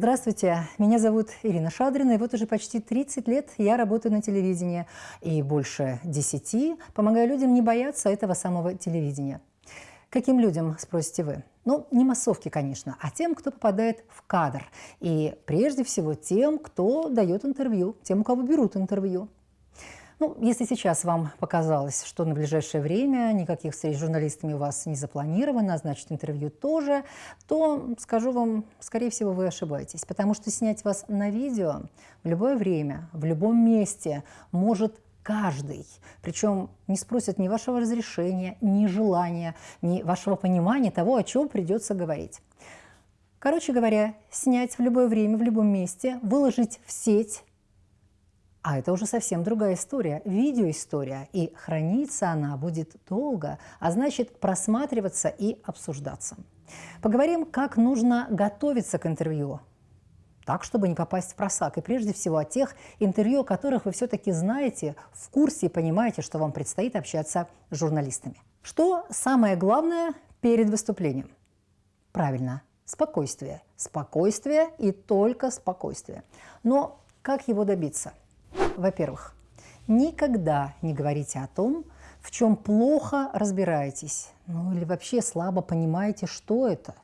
Здравствуйте, меня зовут Ирина Шадрина, и вот уже почти 30 лет я работаю на телевидении, и больше 10 помогаю людям не бояться этого самого телевидения. Каким людям, спросите вы? Ну, не массовки, конечно, а тем, кто попадает в кадр. И прежде всего тем, кто дает интервью, тем, у кого берут интервью. Ну, если сейчас вам показалось, что на ближайшее время никаких встреч с журналистами у вас не запланировано, значит, интервью тоже, то скажу вам, скорее всего, вы ошибаетесь, потому что снять вас на видео в любое время, в любом месте может каждый. Причем не спросят ни вашего разрешения, ни желания, ни вашего понимания того, о чем придется говорить. Короче говоря, снять в любое время, в любом месте, выложить в сеть а это уже совсем другая история, видеоистория, и храниться она будет долго, а значит просматриваться и обсуждаться. Поговорим, как нужно готовиться к интервью, так, чтобы не попасть в просак. И прежде всего о тех интервью, о которых вы все-таки знаете, в курсе и понимаете, что вам предстоит общаться с журналистами. Что самое главное перед выступлением? Правильно, спокойствие. Спокойствие и только спокойствие. Но как его добиться? Во-первых, никогда не говорите о том, в чем плохо разбираетесь, ну или вообще слабо понимаете, что это.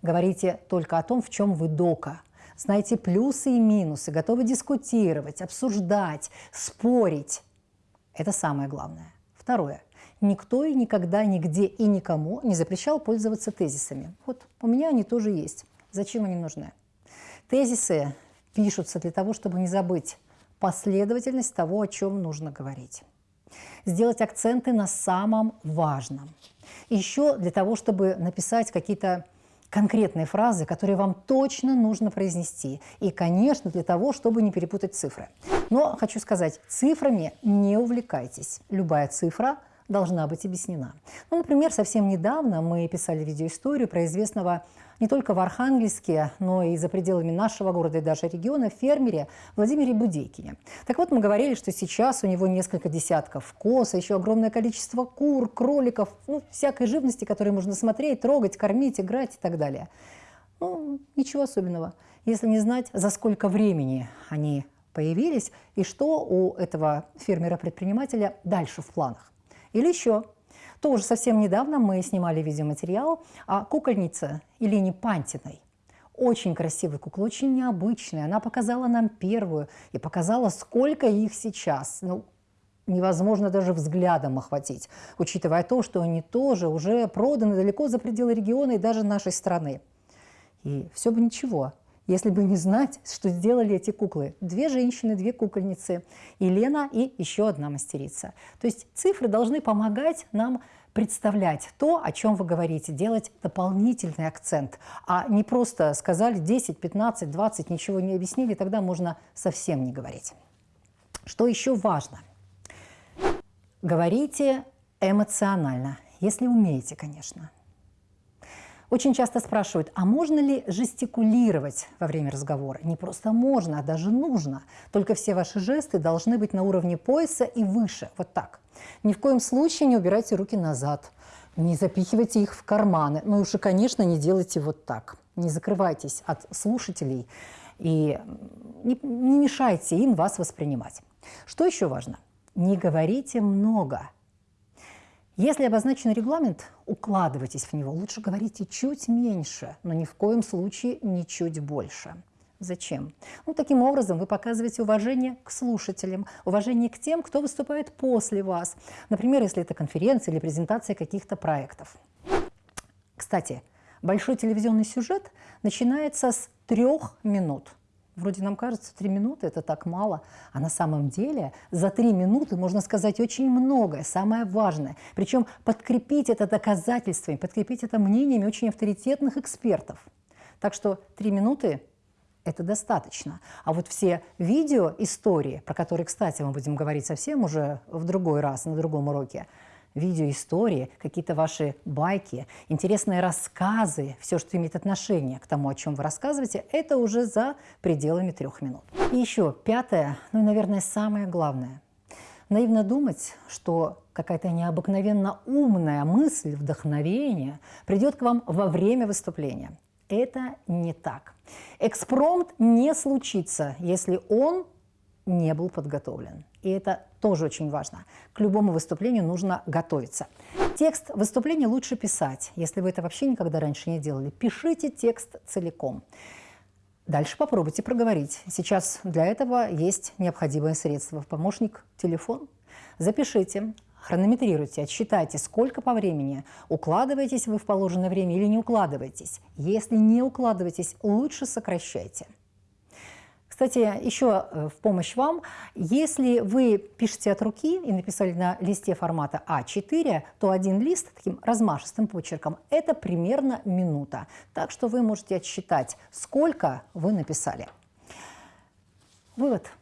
Говорите только о том, в чем вы дока. Знаете плюсы и минусы, готовы дискутировать, обсуждать, спорить. Это самое главное. Второе. Никто и никогда, нигде и никому не запрещал пользоваться тезисами. Вот у меня они тоже есть. Зачем они нужны? Тезисы пишутся для того, чтобы не забыть последовательность того, о чем нужно говорить. Сделать акценты на самом важном. еще для того, чтобы написать какие-то конкретные фразы, которые вам точно нужно произнести. И, конечно, для того, чтобы не перепутать цифры. Но хочу сказать, цифрами не увлекайтесь. Любая цифра должна быть объяснена. Ну, например, совсем недавно мы писали видеоисторию про известного не только в Архангельске, но и за пределами нашего города и даже региона фермере Владимире Будейкине. Так вот, мы говорили, что сейчас у него несколько десятков коз, а еще огромное количество кур, кроликов, ну, всякой живности, которую можно смотреть, трогать, кормить, играть и так далее. Ну, ничего особенного, если не знать, за сколько времени они появились и что у этого фермера-предпринимателя дальше в планах. Или еще, тоже совсем недавно мы снимали видеоматериал о кукольнице Елене Пантиной. Очень красивая кукла, очень необычная. Она показала нам первую и показала, сколько их сейчас. Ну, невозможно даже взглядом охватить, учитывая то, что они тоже уже проданы далеко за пределы региона и даже нашей страны. И все бы ничего, если бы не знать, что сделали эти куклы. Две женщины, две кукольницы, Елена и еще одна мастерица. То есть цифры должны помогать нам представлять то, о чем вы говорите, делать дополнительный акцент, а не просто сказали 10, 15, 20, ничего не объяснили, тогда можно совсем не говорить. Что еще важно? Говорите эмоционально, если умеете, конечно. Очень часто спрашивают, а можно ли жестикулировать во время разговора? Не просто можно, а даже нужно. Только все ваши жесты должны быть на уровне пояса и выше, вот так. Ни в коем случае не убирайте руки назад, не запихивайте их в карманы. Ну и уж, конечно, не делайте вот так. Не закрывайтесь от слушателей и не, не мешайте им вас воспринимать. Что еще важно? Не говорите много. Если обозначен регламент, укладывайтесь в него. Лучше говорите чуть меньше, но ни в коем случае не чуть больше. Зачем? Ну, таким образом вы показываете уважение к слушателям, уважение к тем, кто выступает после вас. Например, если это конференция или презентация каких-то проектов. Кстати, большой телевизионный сюжет начинается с трех минут. Вроде нам кажется, три минуты – это так мало, а на самом деле за три минуты можно сказать очень многое, самое важное. Причем подкрепить это доказательствами, подкрепить это мнениями очень авторитетных экспертов. Так что три минуты – это достаточно. А вот все видео истории, про которые, кстати, мы будем говорить совсем уже в другой раз, на другом уроке – видеоистории, какие-то ваши байки, интересные рассказы, все, что имеет отношение к тому, о чем вы рассказываете, это уже за пределами трех минут. И еще пятое, ну и, наверное, самое главное. Наивно думать, что какая-то необыкновенно умная мысль, вдохновение придет к вам во время выступления. Это не так. Экспромт не случится, если он не был подготовлен. И это тоже очень важно. К любому выступлению нужно готовиться. Текст выступления лучше писать. Если вы это вообще никогда раньше не делали, пишите текст целиком. Дальше попробуйте проговорить. Сейчас для этого есть необходимое средство. Помощник – телефон. Запишите, хронометрируйте, отсчитайте, сколько по времени. Укладываетесь вы в положенное время или не укладываетесь. Если не укладываетесь, лучше сокращайте. Кстати, еще э, в помощь вам, если вы пишете от руки и написали на листе формата А4, то один лист таким размашистым почерком – это примерно минута. Так что вы можете отсчитать, сколько вы написали. Вывод.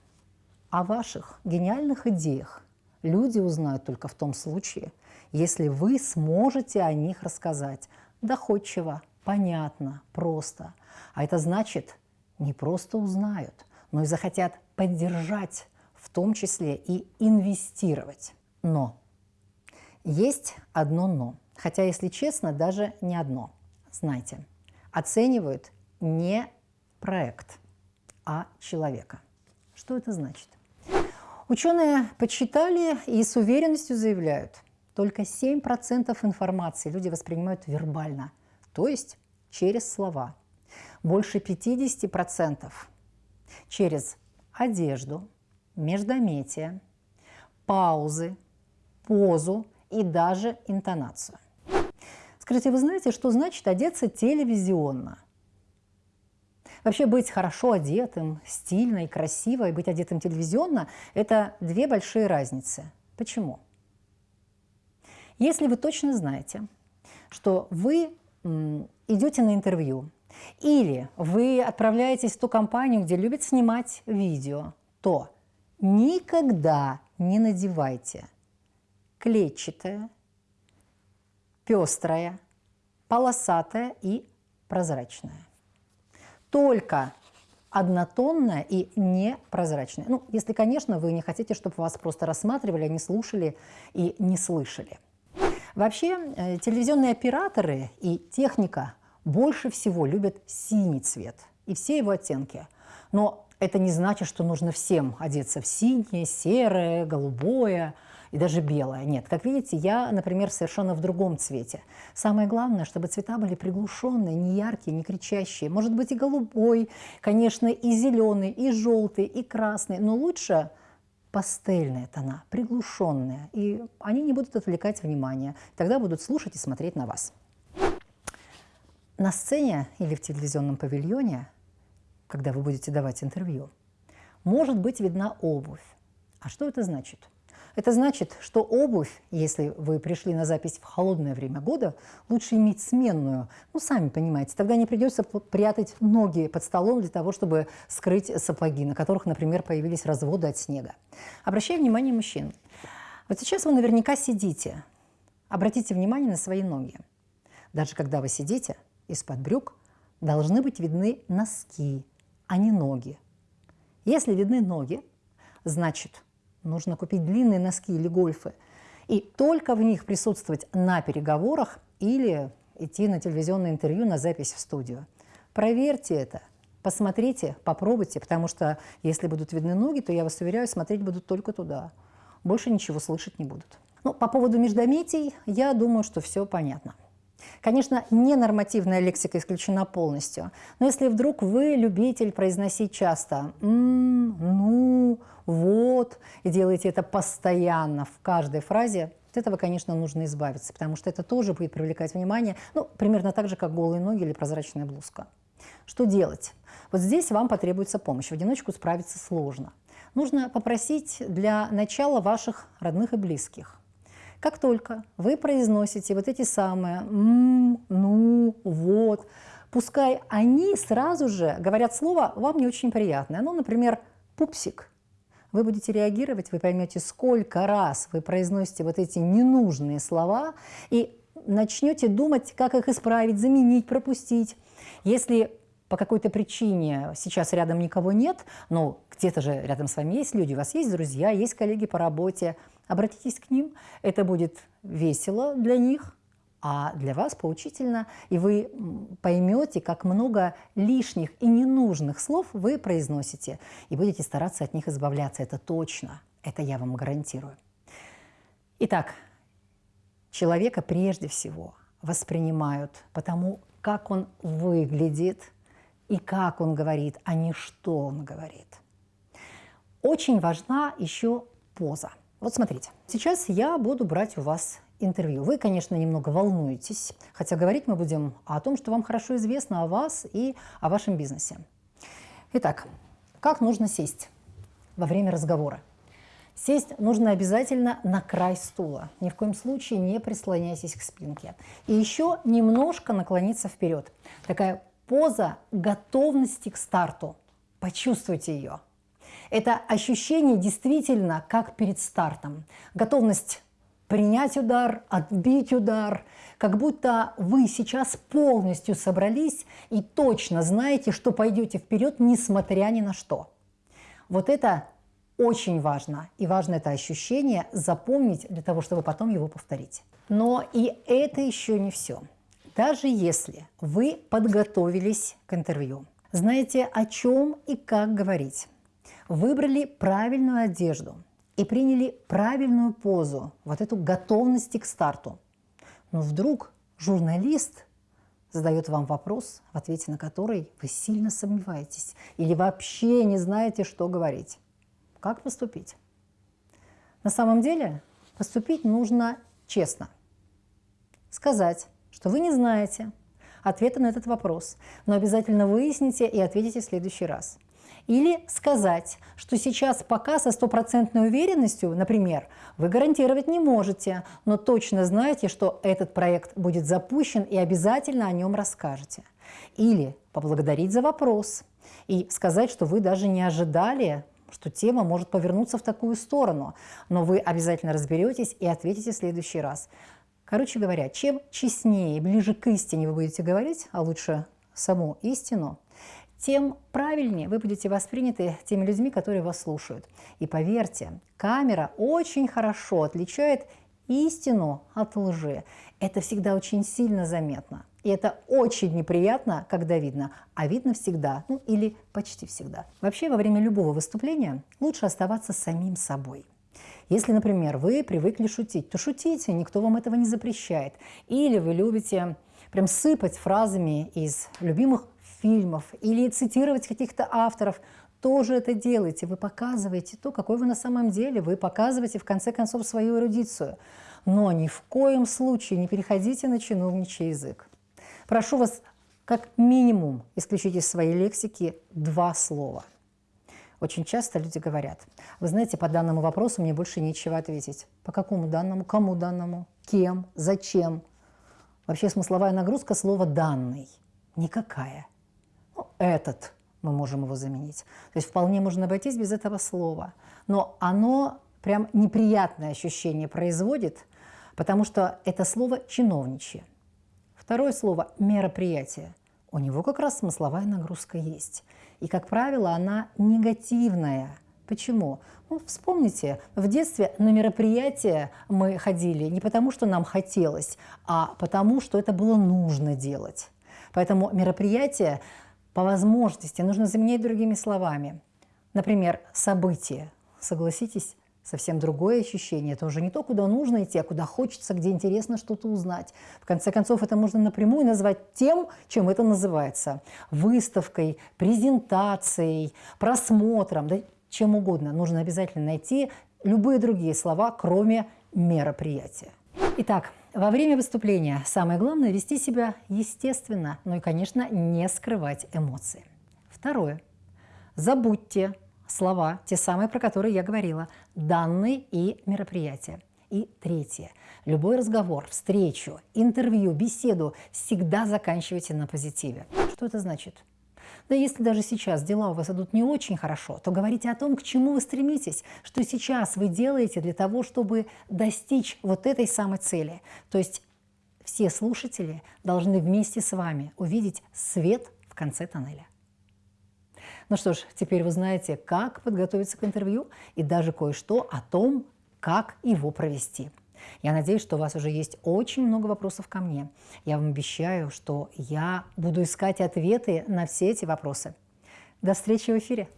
О ваших гениальных идеях люди узнают только в том случае, если вы сможете о них рассказать доходчиво, понятно, просто. А это значит, не просто узнают, но и захотят поддержать, в том числе и инвестировать. Но есть одно «но». Хотя, если честно, даже не одно. Знаете, оценивают не проект, а человека. Что это значит? Ученые подсчитали и с уверенностью заявляют, только 7% информации люди воспринимают вербально, то есть через слова. Больше 50% через одежду, междометие, паузы, позу и даже интонацию. Скажите, вы знаете, что значит одеться телевизионно? Вообще быть хорошо одетым, стильно и красиво, и быть одетым телевизионно – это две большие разницы. Почему? Если вы точно знаете, что вы идете на интервью, или вы отправляетесь в ту компанию, где любят снимать видео, то никогда не надевайте клетчатое, пестрое, полосатое и прозрачное. Только однотонное и непрозрачное. Ну, если, конечно, вы не хотите, чтобы вас просто рассматривали, а не слушали и не слышали. Вообще, э, телевизионные операторы и техника – больше всего любят синий цвет и все его оттенки. Но это не значит, что нужно всем одеться в синее, серое, голубое и даже белое. Нет, как видите, я, например, совершенно в другом цвете. Самое главное, чтобы цвета были приглушенные, не яркие, не кричащие. Может быть и голубой, конечно, и зеленый, и желтый, и красный, но лучше пастельные тона, приглушенные, и они не будут отвлекать внимание. Тогда будут слушать и смотреть на вас. На сцене или в телевизионном павильоне, когда вы будете давать интервью, может быть видна обувь. А что это значит? Это значит, что обувь, если вы пришли на запись в холодное время года, лучше иметь сменную. Ну, сами понимаете, тогда не придется прятать ноги под столом для того, чтобы скрыть сапоги, на которых, например, появились разводы от снега. Обращаю внимание мужчин. Вот сейчас вы наверняка сидите. Обратите внимание на свои ноги. Даже когда вы сидите, из-под брюк должны быть видны носки, а не ноги. Если видны ноги, значит, нужно купить длинные носки или гольфы, и только в них присутствовать на переговорах или идти на телевизионное интервью, на запись в студию. Проверьте это, посмотрите, попробуйте, потому что если будут видны ноги, то я вас уверяю, смотреть будут только туда. Больше ничего слышать не будут. Ну, по поводу междометий, я думаю, что все понятно. Конечно, ненормативная лексика исключена полностью, но если вдруг вы любитель произносить часто «м», «ну», «вот» и делаете это постоянно в каждой фразе, от этого, конечно, нужно избавиться, потому что это тоже будет привлекать внимание, ну, примерно так же, как голые ноги или прозрачная блузка. Что делать? Вот здесь вам потребуется помощь. В одиночку справиться сложно. Нужно попросить для начала ваших родных и близких – как только вы произносите вот эти самые «м», «ну», «вот», пускай они сразу же говорят слово вам не очень приятное. Ну, например, «пупсик». Вы будете реагировать, вы поймете, сколько раз вы произносите вот эти ненужные слова и начнете думать, как их исправить, заменить, пропустить. Если по какой-то причине сейчас рядом никого нет, но где-то же рядом с вами есть люди, у вас есть друзья, есть коллеги по работе – Обратитесь к ним, это будет весело для них, а для вас поучительно, и вы поймете, как много лишних и ненужных слов вы произносите, и будете стараться от них избавляться. Это точно, это я вам гарантирую. Итак, человека прежде всего воспринимают потому, как он выглядит и как он говорит, а не что он говорит. Очень важна еще поза. Вот смотрите, сейчас я буду брать у вас интервью. Вы, конечно, немного волнуетесь, хотя говорить мы будем о том, что вам хорошо известно о вас и о вашем бизнесе. Итак, как нужно сесть во время разговора? Сесть нужно обязательно на край стула. Ни в коем случае не прислоняйтесь к спинке. И еще немножко наклониться вперед. Такая поза готовности к старту. Почувствуйте ее. Это ощущение действительно как перед стартом. Готовность принять удар, отбить удар, как будто вы сейчас полностью собрались и точно знаете, что пойдете вперед, несмотря ни на что. Вот это очень важно, и важно это ощущение запомнить для того, чтобы потом его повторить. Но и это еще не все. Даже если вы подготовились к интервью, знаете, о чем и как говорить, выбрали правильную одежду – и приняли правильную позу, вот эту готовность к старту. Но вдруг журналист задает вам вопрос, в ответе на который вы сильно сомневаетесь или вообще не знаете, что говорить. Как поступить? На самом деле поступить нужно честно. Сказать, что вы не знаете ответа на этот вопрос, но обязательно выясните и ответите в следующий раз. Или сказать, что сейчас пока со стопроцентной уверенностью, например, вы гарантировать не можете, но точно знаете, что этот проект будет запущен и обязательно о нем расскажете. Или поблагодарить за вопрос и сказать, что вы даже не ожидали, что тема может повернуться в такую сторону, но вы обязательно разберетесь и ответите в следующий раз. Короче говоря, чем честнее, ближе к истине вы будете говорить, а лучше саму истину, тем правильнее вы будете восприняты теми людьми, которые вас слушают. И поверьте, камера очень хорошо отличает истину от лжи. Это всегда очень сильно заметно. И это очень неприятно, когда видно, а видно всегда, ну или почти всегда. Вообще, во время любого выступления лучше оставаться самим собой. Если, например, вы привыкли шутить, то шутите, никто вам этого не запрещает. Или вы любите прям сыпать фразами из любимых фильмов или цитировать каких-то авторов, тоже это делайте. Вы показываете то, какой вы на самом деле. Вы показываете, в конце концов, свою эрудицию. Но ни в коем случае не переходите на чиновничий язык. Прошу вас, как минимум, исключить из своей лексики два слова. Очень часто люди говорят, вы знаете, по данному вопросу мне больше нечего ответить. По какому данному, кому данному, кем, зачем? Вообще смысловая нагрузка слова «данный» никакая этот, мы можем его заменить. То есть вполне можно обойтись без этого слова. Но оно прям неприятное ощущение производит, потому что это слово «чиновничье». Второе слово «мероприятие». У него как раз смысловая нагрузка есть. И, как правило, она негативная. Почему? Ну, вспомните, в детстве на мероприятия мы ходили не потому, что нам хотелось, а потому, что это было нужно делать. Поэтому мероприятие по возможности нужно заменять другими словами. Например, событие. Согласитесь, совсем другое ощущение. Это уже не то, куда нужно идти, а куда хочется, где интересно что-то узнать. В конце концов, это можно напрямую назвать тем, чем это называется. Выставкой, презентацией, просмотром, да чем угодно. Нужно обязательно найти любые другие слова, кроме мероприятия. Итак, во время выступления самое главное – вести себя естественно, ну и, конечно, не скрывать эмоции. Второе. Забудьте слова, те самые, про которые я говорила, данные и мероприятия. И третье. Любой разговор, встречу, интервью, беседу всегда заканчивайте на позитиве. Что это значит? Да если даже сейчас дела у вас идут не очень хорошо, то говорите о том, к чему вы стремитесь, что сейчас вы делаете для того, чтобы достичь вот этой самой цели. То есть все слушатели должны вместе с вами увидеть свет в конце тоннеля. Ну что ж, теперь вы знаете, как подготовиться к интервью и даже кое-что о том, как его провести. Я надеюсь, что у вас уже есть очень много вопросов ко мне. Я вам обещаю, что я буду искать ответы на все эти вопросы. До встречи в эфире!